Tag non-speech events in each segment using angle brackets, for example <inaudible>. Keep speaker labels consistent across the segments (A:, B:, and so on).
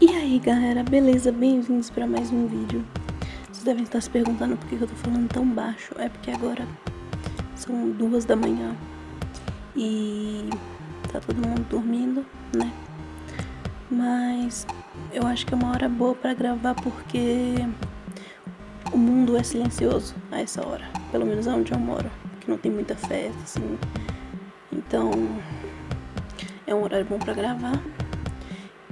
A: E aí galera, beleza? Bem-vindos para mais um vídeo. Vocês devem estar se perguntando por que eu tô falando tão baixo. É porque agora são duas da manhã e tá todo mundo dormindo, né? Mas eu acho que é uma hora boa para gravar porque o mundo é silencioso a essa hora. Pelo menos onde eu moro, que não tem muita festa, assim. Então é um horário bom para gravar.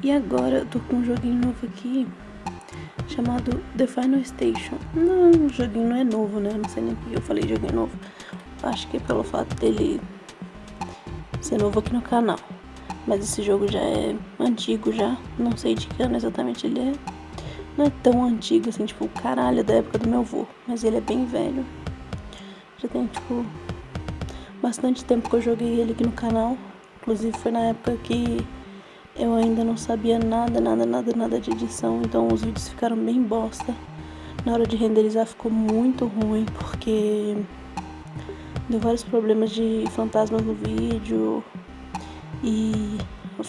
A: E agora eu tô com um joguinho novo aqui chamado The Final Station. Não, o joguinho não é novo, né? Não sei nem porque eu falei joguinho novo. Acho que é pelo fato dele ser novo aqui no canal. Mas esse jogo já é antigo já. Não sei de que ano exatamente ele é. Não é tão antigo assim, tipo, caralho, da época do meu avô. Mas ele é bem velho. Já tem, tipo, bastante tempo que eu joguei ele aqui no canal. Inclusive foi na época que eu ainda não sabia nada, nada, nada, nada de edição, então os vídeos ficaram bem bosta. Na hora de renderizar ficou muito ruim, porque deu vários problemas de fantasmas no vídeo e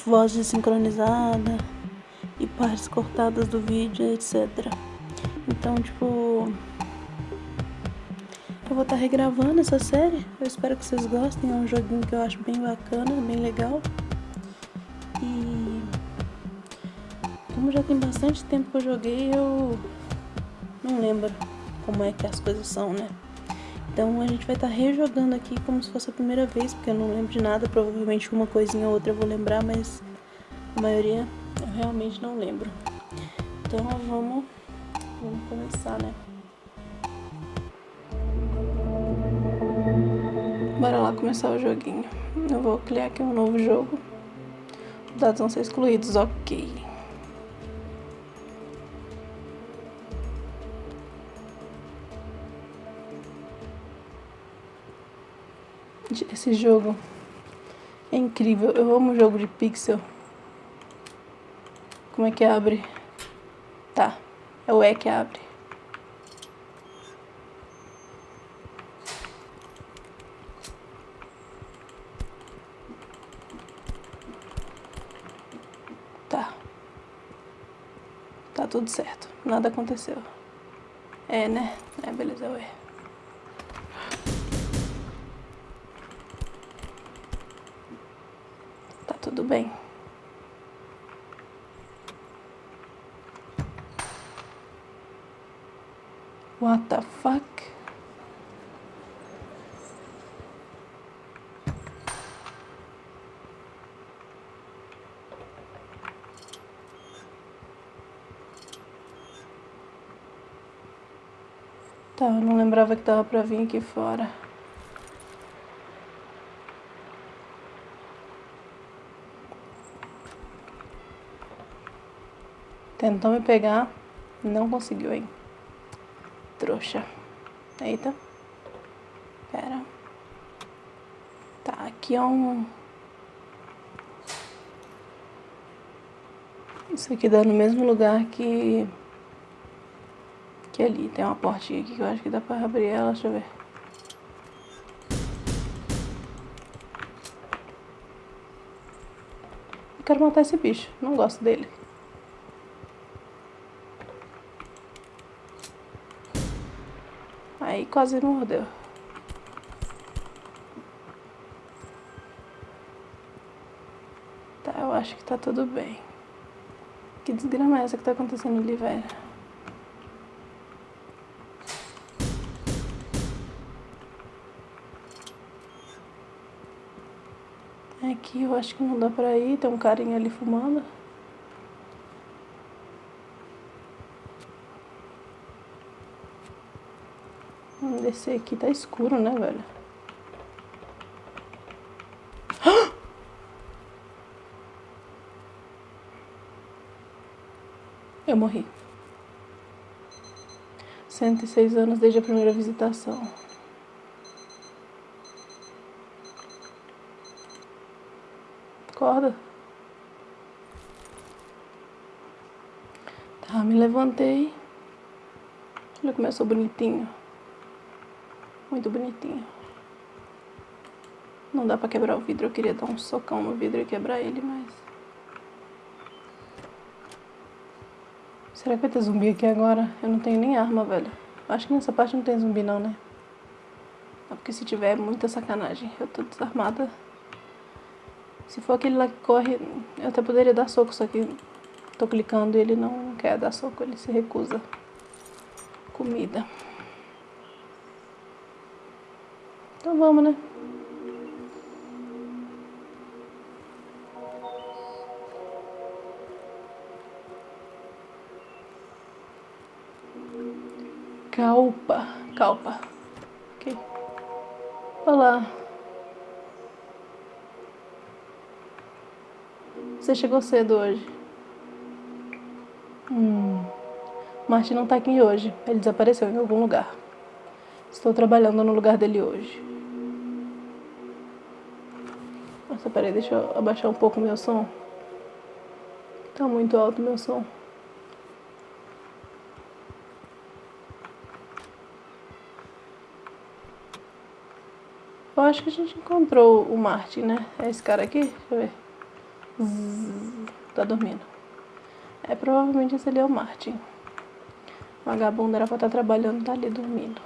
A: voz desincronizada e partes cortadas do vídeo, etc. Então, tipo, eu vou estar tá regravando essa série. Eu espero que vocês gostem. É um joguinho que eu acho bem bacana, bem legal. E como já tem bastante tempo que eu joguei, eu não lembro como é que as coisas são, né? Então a gente vai estar tá rejogando aqui como se fosse a primeira vez, porque eu não lembro de nada, provavelmente uma coisinha ou outra eu vou lembrar, mas a maioria eu realmente não lembro. Então vamos, vamos começar, né? Bora lá começar o joguinho. Eu vou criar aqui um novo jogo. Dados vão ser excluídos, ok. Esse jogo é incrível. Eu amo jogo de pixel. Como é que abre? Tá, é o E que abre. Tá tudo certo. Nada aconteceu. É, né? É, beleza, ué. Tá tudo bem. What the fuck? Tá, eu não lembrava que dava pra vir aqui fora. Tentou me pegar, não conseguiu, hein? Trouxa. Eita. Pera. Tá, aqui é um... Isso aqui dá no mesmo lugar que que ali tem uma portinha aqui que eu acho que dá pra abrir ela, deixa eu ver. Eu quero matar esse bicho, não gosto dele. Aí quase mordeu. Tá, eu acho que tá tudo bem. Que desgrama é essa que tá acontecendo ali, velho? Aqui eu acho que não dá pra ir, tem um carinha ali fumando. Descer aqui, tá escuro, né, velho? Eu morri. 106 anos desde a primeira visitação. Acorda. Tá, me levantei. Eu sou bonitinho. Muito bonitinho. Não dá pra quebrar o vidro. Eu queria dar um socão no vidro e quebrar ele, mas... Será que vai ter zumbi aqui agora? Eu não tenho nem arma, velho. Acho que nessa parte não tem zumbi não, né? É porque se tiver é muita sacanagem. Eu tô desarmada. Se for aquele lá que corre, eu até poderia dar soco, só que tô clicando e ele não quer dar soco, ele se recusa. Comida. Então vamos, né? Calpa, calpa. Ok. Olá. Você chegou cedo hoje. Hum. Martin não tá aqui hoje. Ele desapareceu em algum lugar. Estou trabalhando no lugar dele hoje. Nossa, peraí, deixa eu abaixar um pouco o meu som. Tá muito alto o meu som. Eu acho que a gente encontrou o Martin, né? É esse cara aqui? Deixa eu ver. Tá dormindo. É, provavelmente esse ali é o Martin. O vagabundo era pra estar tá trabalhando, tá ali dormindo.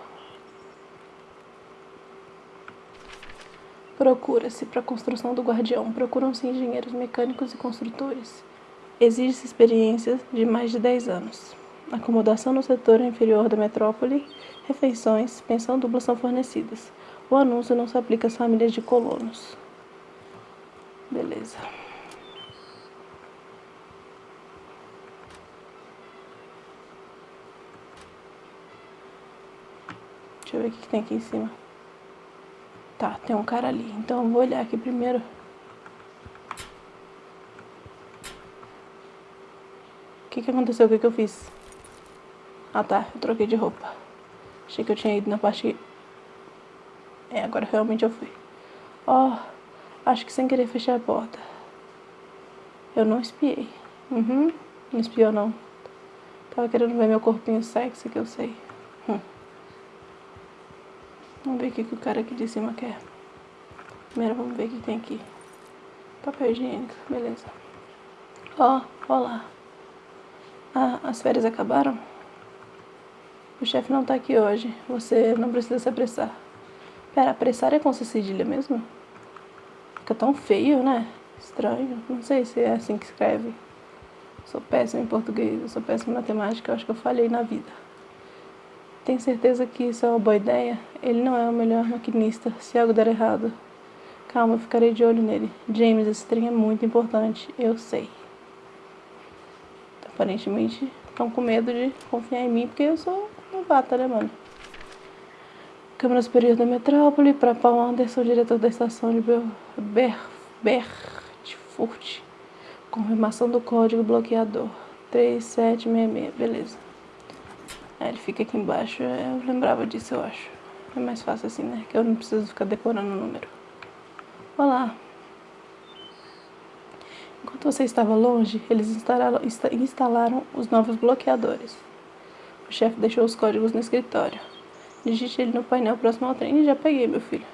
A: Procura-se para a construção do guardião. Procuram-se engenheiros mecânicos e construtores. Exige-se experiência de mais de 10 anos. Acomodação no setor inferior da metrópole, refeições, pensão dupla são fornecidas. O anúncio não se aplica às famílias de colonos. Beleza. Deixa eu ver o que tem aqui em cima. Tá, tem um cara ali. Então eu vou olhar aqui primeiro. O que que aconteceu? O que que eu fiz? Ah tá, eu troquei de roupa. Achei que eu tinha ido na parte é, agora realmente eu fui. Ó, oh, acho que sem querer fechar a porta. Eu não espiei. Uhum, não espiou não. Tava querendo ver meu corpinho sexy que eu sei. Vamos ver o que, que o cara aqui de cima quer. Primeiro vamos ver o que tem aqui. Papel higiênico, beleza. Ó, ó lá. Ah, as férias acabaram? O chefe não tá aqui hoje. Você não precisa se apressar. Pera, apressar é com C cedilha mesmo? Fica tão feio, né? Estranho. Não sei se é assim que escreve. Sou péssimo em português, sou péssimo em matemática, eu acho que eu falhei na vida. Tem certeza que isso é uma boa ideia? Ele não é o melhor maquinista, se algo der errado. Calma, eu ficarei de olho nele. James, esse trem é muito importante, eu sei. Aparentemente, estão com medo de confiar em mim, porque eu sou novata, né, mano? Câmara Superior da Metrópole, para Paul Anderson, diretor da estação de Ber Bertfurt. Confirmação do código bloqueador. 3766, beleza. Aí ele fica aqui embaixo, eu lembrava disso, eu acho. É mais fácil assim, né? Que eu não preciso ficar decorando o número. Olá. Enquanto você estava longe, eles instalaram, instalaram os novos bloqueadores. O chefe deixou os códigos no escritório. Digite ele no painel próximo ao trem. Já peguei, meu filho.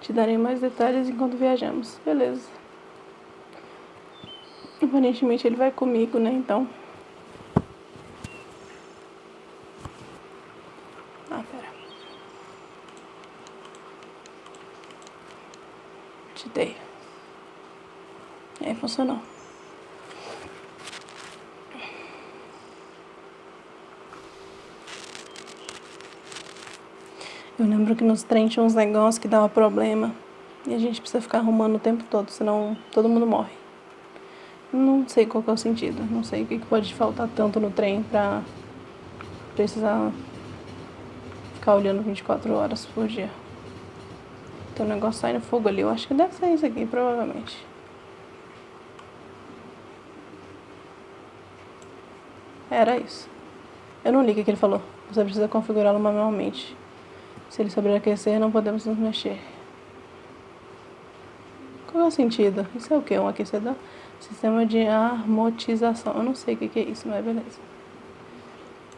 A: Te darei mais detalhes enquanto viajamos. Beleza. Aparentemente ele vai comigo, né? Então. Ah, pera. Te dei. Funcionou. Eu lembro que nos trens tinha uns negócios que dava problema. E a gente precisa ficar arrumando o tempo todo, senão todo mundo morre. Não sei qual é o sentido. Não sei o que pode faltar tanto no trem pra precisar ficar olhando 24 horas por dia. Tem um negócio saindo fogo ali. Eu acho que deve ser isso aqui, provavelmente. Era isso. Eu não li o que ele falou. Você precisa configurá-lo manualmente. Se ele sobreaquecer, não podemos nos mexer. Qual é o sentido? Isso é o que? Um aquecedor? Sistema de armotização. Eu não sei o que é isso, mas beleza.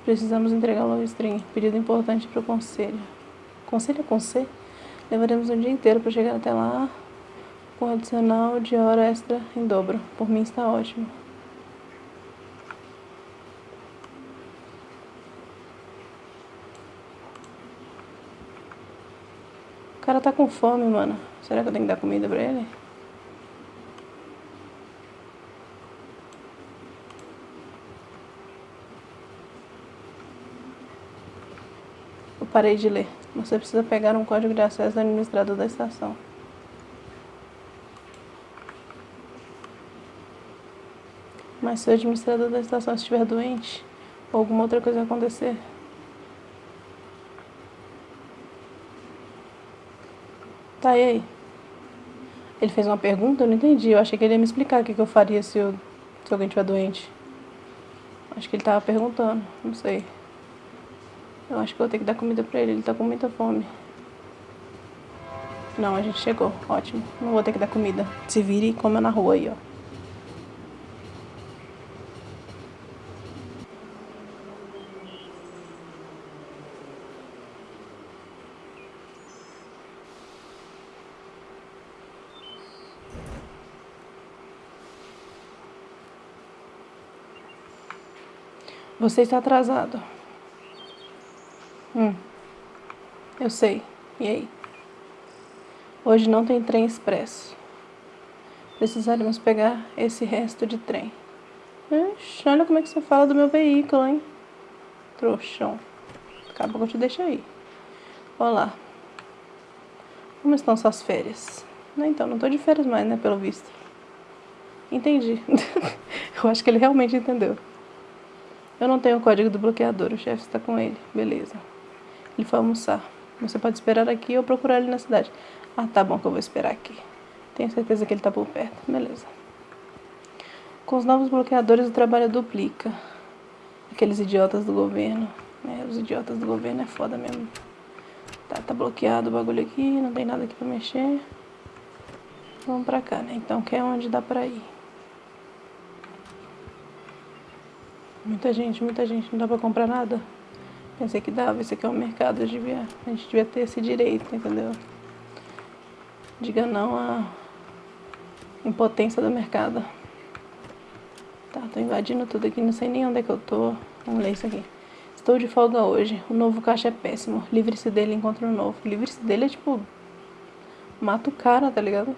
A: Precisamos entregar o string. Pedido importante para o conselho. Conselho com C? Levaremos um dia inteiro para chegar até lá. Com adicional de hora extra em dobro. Por mim está ótimo. Cara tá com fome, mano. Será que eu tenho que dar comida pra ele? Eu parei de ler. Você precisa pegar um código de acesso do administrador da estação. Mas se o administrador da estação estiver doente, ou alguma outra coisa acontecer, Tá, e aí? Ele fez uma pergunta, eu não entendi. Eu achei que ele ia me explicar o que, eu faria se, eu, se alguém estiver doente. Acho que ele tava perguntando, não sei. Eu acho que eu vou ter que dar comida pra ele, ele tá com muita fome. Não, a gente chegou, ótimo. Não vou ter que dar comida. Se vire e coma na rua aí, ó. Você está atrasado. Hum. Eu sei. E aí? Hoje não tem trem expresso. Precisaremos pegar esse resto de trem. Ixi, olha como é que você fala do meu veículo, hein? Trouxão. Acabou que eu te deixo aí. Olá. Como estão suas férias? Não, então, não tô de férias mais, né, pelo visto. Entendi. <laughs> eu acho que ele realmente entendeu. Eu não tenho o código do bloqueador, o chefe está com ele. Beleza. Ele foi almoçar. Você pode esperar aqui ou procurar ele na cidade. Ah, tá bom que eu vou esperar aqui. Tenho certeza que ele está por perto. Beleza. Com os novos bloqueadores o trabalho duplica. Aqueles idiotas do governo. É, os idiotas do governo é foda mesmo. Tá, tá bloqueado o bagulho aqui, não tem nada aqui pra mexer. Vamos pra cá, né? Então, que é onde dá pra ir. Muita gente, muita gente, não dá pra comprar nada. Pensei que dava, isso aqui é um mercado, a gente devia, a gente devia ter esse direito, entendeu? Diga não à impotência do mercado. Tá, tô invadindo tudo aqui, não sei nem onde é que eu tô. Vamos ler isso aqui. Estou de folga hoje, o novo caixa é péssimo. Livre-se dele, encontre um novo. Livre-se dele é tipo. Mata o cara, tá ligado?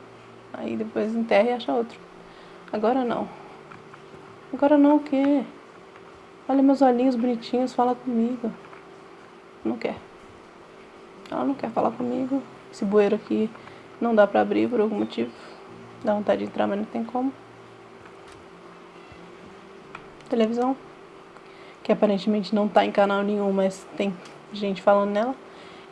A: Aí depois enterra e acha outro. Agora não. Agora não o quê? Olha meus olhinhos bonitinhos, fala comigo. Não quer. Ela não quer falar comigo. Esse bueiro aqui não dá pra abrir por algum motivo. Dá vontade de entrar, mas não tem como. Televisão. Que aparentemente não tá em canal nenhum, mas tem gente falando nela.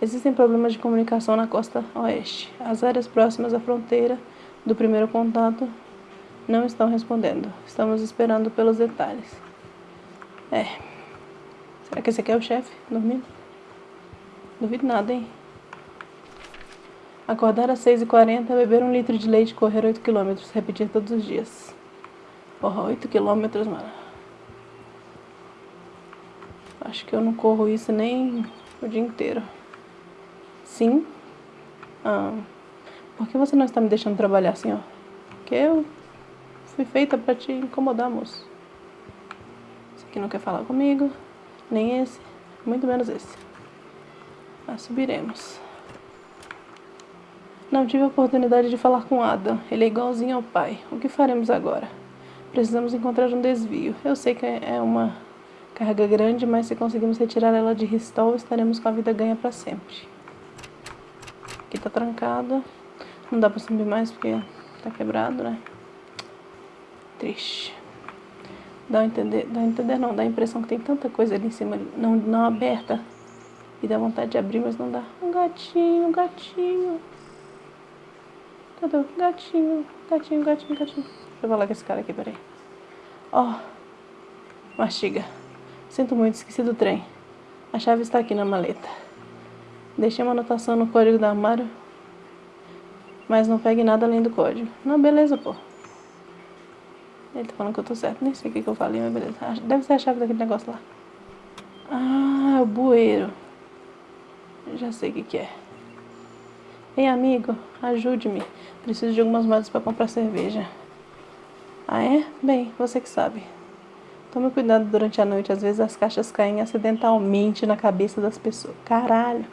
A: Existem problemas de comunicação na costa oeste. As áreas próximas à fronteira do primeiro contato não estão respondendo. Estamos esperando pelos detalhes. É. Será que esse aqui é o chefe dormindo? Duvido nada, hein? Acordar às 6h40, beber um litro de leite correr 8 km. Repetir todos os dias. Porra, 8 km, mano. Acho que eu não corro isso nem o dia inteiro. Sim? Ah, por que você não está me deixando trabalhar ó? Porque eu fui feita pra te incomodar, moço que não quer falar comigo, nem esse, muito menos esse. Mas subiremos. Não tive a oportunidade de falar com Adam. Ele é igualzinho ao pai. O que faremos agora? Precisamos encontrar um desvio. Eu sei que é uma carga grande, mas se conseguimos retirar ela de Ristol, estaremos com a vida ganha para sempre. Aqui tá trancado. Não dá pra subir mais porque tá quebrado, né? Triste. Dá a entender, dá a entender não, dá a impressão que tem tanta coisa ali em cima, não, não aberta. E dá vontade de abrir, mas não dá. Um gatinho, um gatinho. Cadê o gatinho? Gatinho, gatinho, gatinho. Deixa eu falar com esse cara aqui, peraí. Ó. Oh, mastiga. Sinto muito, esqueci do trem. A chave está aqui na maleta. Deixei uma anotação no código do armário. Mas não pegue nada além do código. Não, beleza, pô. Ele tá falando que eu tô certo. Nem sei o que, que eu falei, mas beleza. Deve ser a chave daquele negócio lá. Ah, é o bueiro. Já sei o que, que é. Ei, amigo, ajude-me. Preciso de algumas moedas para comprar cerveja. Ah, é? Bem, você que sabe. Tome cuidado durante a noite. Às vezes as caixas caem acidentalmente na cabeça das pessoas. Caralho.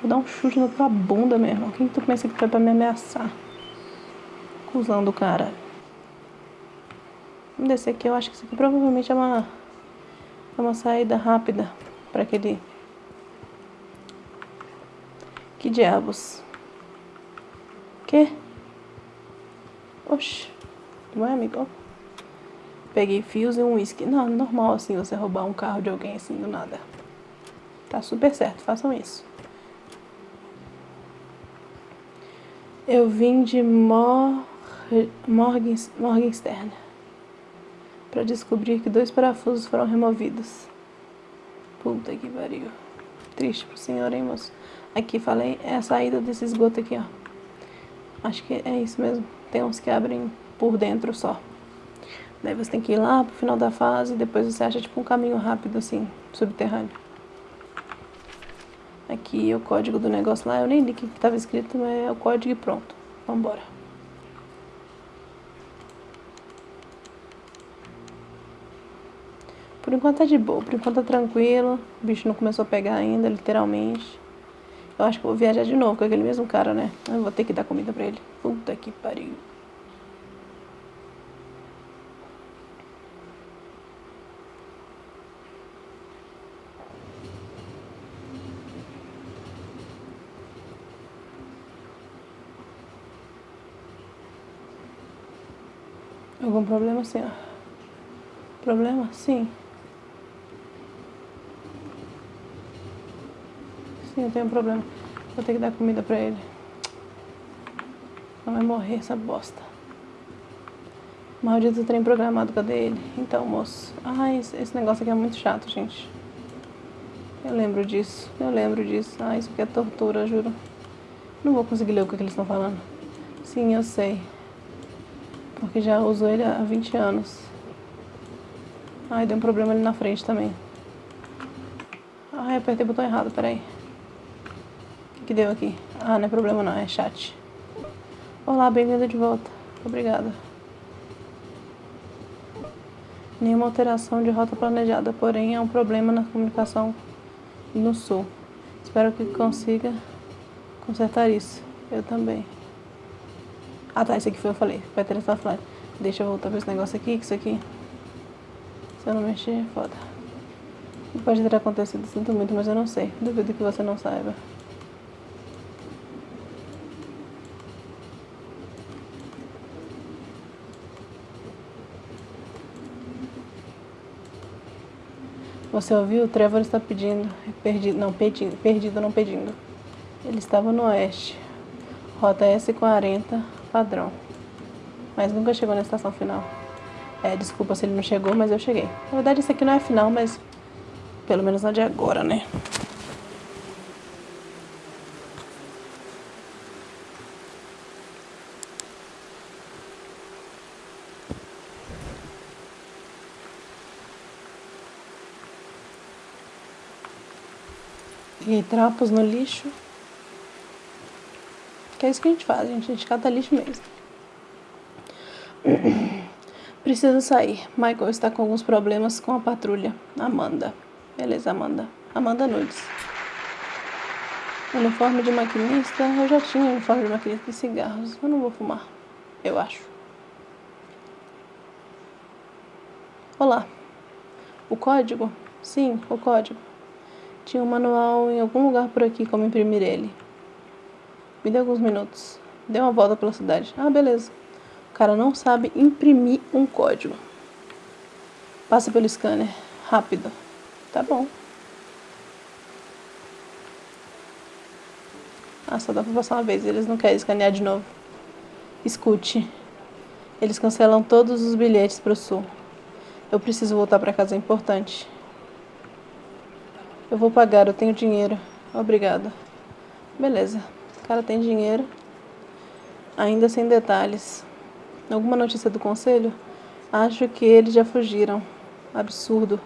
A: Vou dar um chute na tua bunda, meu irmão. Quem que tu pensa que foi pra me ameaçar? Cusão do cara. Vamos descer aqui. Eu acho que isso aqui provavelmente é uma, é uma saída rápida pra aquele... Que diabos? Que? Oxi. Não é, amigo? Peguei fios e um uísque. Não, normal assim você roubar um carro de alguém assim do nada. Tá super certo, façam isso. Eu vim de Mor... Morgenstern para descobrir que dois parafusos foram removidos. Puta que pariu. Triste pro senhor, hein, moço? Aqui, falei, é a saída desse esgoto aqui, ó. Acho que é isso mesmo. Tem uns que abrem por dentro só. Daí você tem que ir lá pro final da fase e depois você acha tipo um caminho rápido assim, subterrâneo. Aqui é o código do negócio lá, eu nem li o que estava escrito, mas é o código e pronto. Vambora. Por enquanto tá de boa, por enquanto tá tranquilo. O bicho não começou a pegar ainda, literalmente. Eu acho que vou viajar de novo com aquele mesmo cara, né? Eu vou ter que dar comida pra ele. Puta que pariu. Algum problema, senhor? Problema? Sim. Sim, eu tenho um problema. Vou ter que dar comida pra ele. Não vai morrer essa bosta. Maldito trem programado, cadê ele? Então, moço. Ai, esse negócio aqui é muito chato, gente. Eu lembro disso, eu lembro disso. Ah, isso aqui é tortura, juro. Não vou conseguir ler o que eles estão falando. Sim, eu sei. Porque já uso ele há 20 anos. Ai, deu um problema ali na frente também. Ai, apertei o botão errado, peraí. Que, deu aqui? Ah, não é problema não, é chat. Olá, bem-vindo de volta. Obrigada. Nenhuma alteração de rota planejada, porém é um problema na comunicação no sul. Espero que consiga consertar isso. Eu também. Ah tá, esse aqui foi eu falei. Vai ter essa flash. Deixa eu voltar pra esse negócio aqui, que isso aqui. Se eu não mexer, foda. Pode ter acontecido, sinto muito, mas eu não sei. Duvido que você não saiba. Você ouviu? O Trevor está pedindo. Perdido, não, pedindo. Perdido, não pedindo. Ele estava no oeste. Rota S40 padrão. Mas nunca chegou na estação final. É, desculpa se ele não chegou, mas eu cheguei. Na verdade, isso aqui não é final, mas pelo menos na de agora, né? E trapos no lixo. Que é isso que a gente faz, gente, a gente cata lixo mesmo. <coughs> Preciso sair. Michael está com alguns problemas com a patrulha. Amanda. Beleza, Amanda. Amanda Nudes. Uniforme de maquinista. Eu já tinha uniforme de maquinista de cigarros. Eu não vou fumar. Eu acho. Olá. O código? Sim, o código. Tinha um manual em algum lugar por aqui como imprimir ele. Me dê alguns minutos. Dê uma volta pela cidade. Ah, beleza. O cara não sabe imprimir um código. Passa pelo scanner. Rápido. Tá bom. Ah, só dá pra passar uma vez. Eles não querem escanear de novo. Escute. Eles cancelam todos os bilhetes pro sul. Eu preciso voltar pra casa, é importante. Eu vou pagar, eu tenho dinheiro. Obrigada. Beleza cara tem dinheiro, ainda sem detalhes. Alguma notícia do conselho? Acho que eles já fugiram. Absurdo.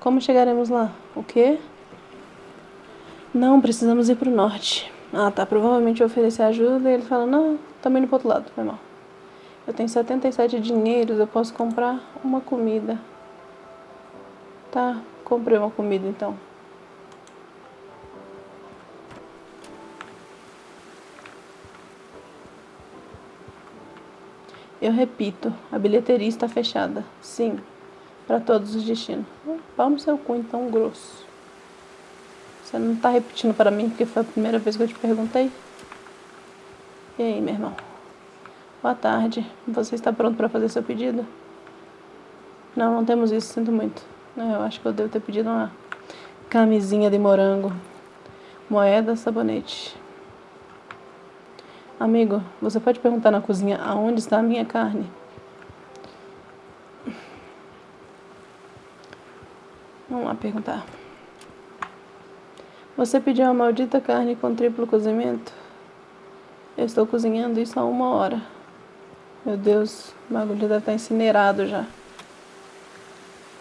A: Como chegaremos lá? O quê? Não, precisamos ir para o norte. Ah, tá. Provavelmente eu oferecer ajuda e ele fala, não, também no outro lado, foi mal. Eu tenho 77 dinheiros, eu posso comprar uma comida. Tá, comprei uma comida então. Eu repito, a bilheteria está fechada. Sim, para todos os destinos. Pau no seu cu, então, grosso. Você não está repetindo para mim porque foi a primeira vez que eu te perguntei? E aí, meu irmão? Boa tarde. Você está pronto para fazer seu pedido? Não, não temos isso, sinto muito. Eu acho que eu devo ter pedido uma camisinha de morango. Moeda, sabonete. Amigo, você pode perguntar na cozinha aonde está a minha carne? Vamos lá perguntar. Você pediu a maldita carne com triplo cozimento? Eu estou cozinhando isso há uma hora. Meu Deus, o bagulho deve estar incinerado já.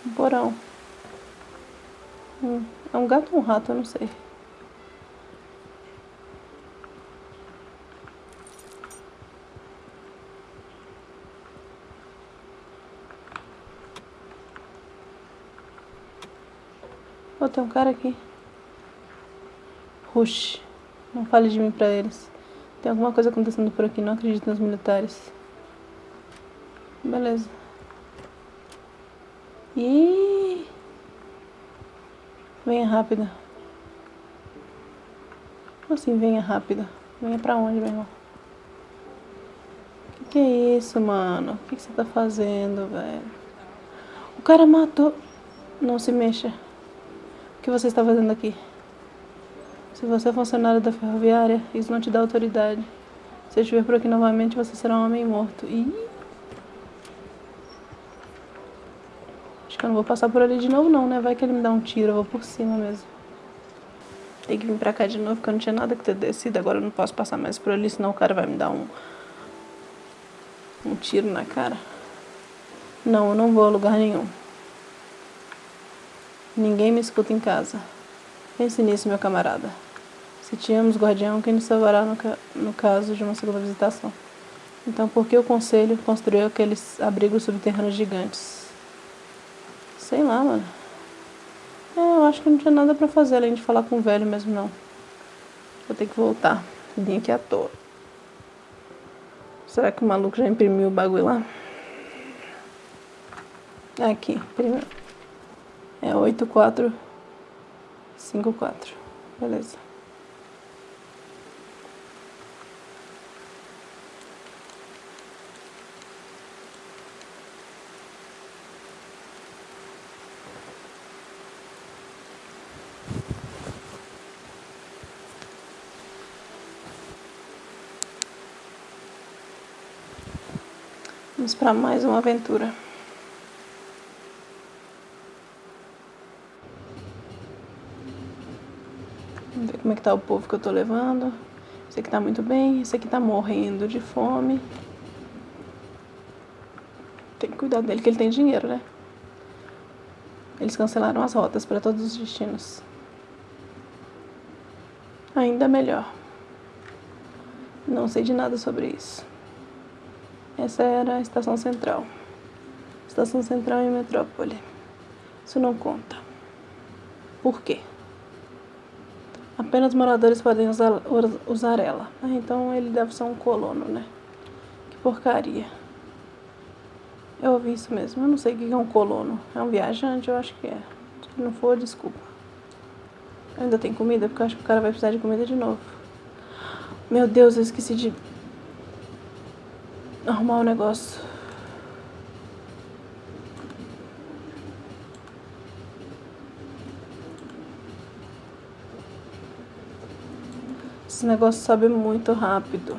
A: Um porão. Hum, é um gato ou um rato, eu não sei. Oh, tem um cara aqui. Rush. Não fale de mim pra eles. Tem alguma coisa acontecendo por aqui, não acredito nos militares. Beleza. E Venha rápida. Como assim, venha rápida? Venha pra onde, meu irmão? Que que é isso, mano? O que, que você tá fazendo, velho? O cara matou... Não se mexa. O que você está fazendo aqui? Se você é funcionário da ferroviária, isso não te dá autoridade. Se eu estiver por aqui novamente, você será um homem morto. Acho que eu não vou passar por ali de novo não, né? Vai que ele me dá um tiro, eu vou por cima mesmo. Tem que vir pra cá de novo, porque eu não tinha nada que ter descido. Agora eu não posso passar mais por ali, senão o cara vai me dar um... Um tiro na cara. Não, eu não vou a lugar nenhum. Ninguém me escuta em casa. Pense nisso, meu camarada. Se tínhamos guardião, quem nos salvará no, ca no caso de uma segunda visitação? Então, por que o conselho construiu aqueles abrigos subterrâneos gigantes? Sei lá, mano. É, eu acho que não tinha nada pra fazer além de falar com o velho mesmo, não. Vou ter que voltar. Vim aqui à toa. Será que o maluco já imprimiu o bagulho lá? Aqui, primeiro. É 8454. Beleza. Vamos para mais uma aventura. Vamos ver como é que tá o povo que eu tô levando. Esse aqui tá muito bem, esse aqui tá morrendo de fome. Tem que cuidar dele, que ele tem dinheiro, né? Eles cancelaram as rotas para todos os destinos. Ainda melhor. Não sei de nada sobre isso. Essa era a estação central. Estação central em metrópole. Isso não conta. Por quê? Apenas moradores podem usar, usar ela. Ah, então ele deve ser um colono, né? Que porcaria. Eu ouvi isso mesmo. Eu não sei o que é um colono. É um viajante? Eu acho que é. Se não for, desculpa. Ainda tem comida? Porque eu acho que o cara vai precisar de comida de novo. Meu Deus, eu esqueci de arrumar o negócio. Esse negócio sobe muito rápido.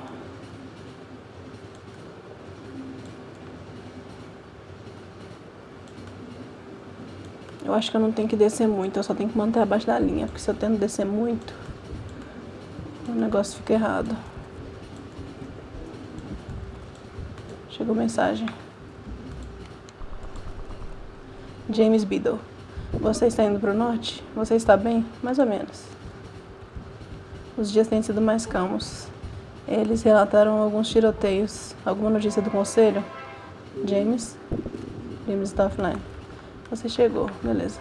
A: Eu acho que eu não tenho que descer muito, eu só tenho que manter abaixo da linha, porque se eu tento descer muito, o negócio fica errado. Chegou mensagem. James Biddle. Você está indo para o norte? Você está bem? Mais ou menos. Os dias têm sido mais calmos. Eles relataram alguns tiroteios. Alguma notícia do conselho? James? James está offline. Você chegou, beleza.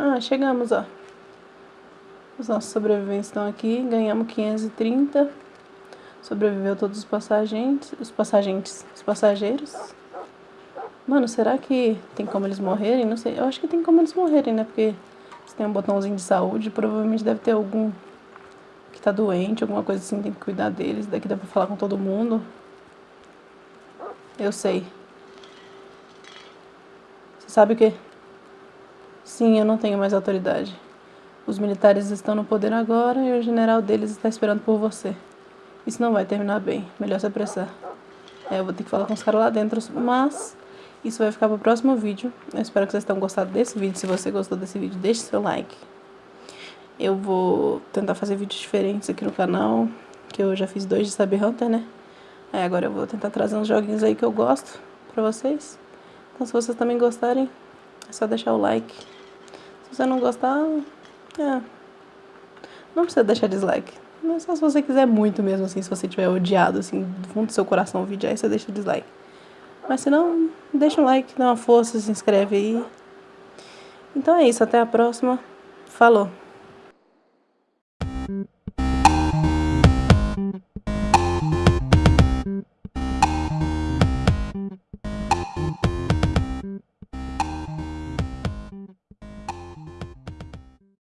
A: Ah, chegamos, ó. Os nossos sobreviventes estão aqui. Ganhamos 530. Sobreviveu todos os passagentes. Os passagentes. Os passageiros. Mano, será que tem como eles morrerem? Não sei. Eu acho que tem como eles morrerem, né? Porque se tem um botãozinho de saúde, provavelmente deve ter algum que tá doente, alguma coisa assim, tem que cuidar deles. Daqui dá pra falar com todo mundo. Eu sei. Você sabe o quê? Sim, eu não tenho mais autoridade. Os militares estão no poder agora e o general deles está esperando por você. Isso não vai terminar bem. Melhor se apressar. É, eu vou ter que falar com os caras lá dentro, mas isso vai ficar para o próximo vídeo. Eu espero que vocês tenham gostado desse vídeo. Se você gostou desse vídeo, deixe seu like. Eu vou tentar fazer vídeos diferentes aqui no canal, que eu já fiz dois de Saber Hunter, né? Aí agora eu vou tentar trazer uns joguinhos aí que eu gosto pra vocês. Então se vocês também gostarem, é só deixar o like. Se você não gostar, é, não precisa deixar dislike. Mas só se você quiser muito mesmo, assim, se você tiver odiado, assim, do fundo do seu coração o vídeo, aí você deixa o dislike. Mas se não, deixa um like, dá uma força, se inscreve aí. Então é isso, até a próxima. Falou!